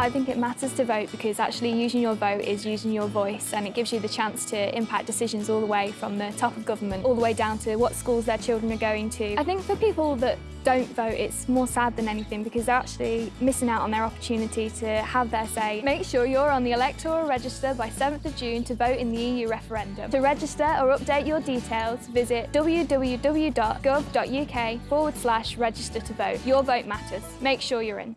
I think it matters to vote because actually using your vote is using your voice and it gives you the chance to impact decisions all the way from the top of government all the way down to what schools their children are going to. I think for people that don't vote, it's more sad than anything because they're actually missing out on their opportunity to have their say. Make sure you're on the electoral register by 7th of June to vote in the EU referendum. To register or update your details, visit www.gov.uk forward slash register to vote. Your vote matters. Make sure you're in.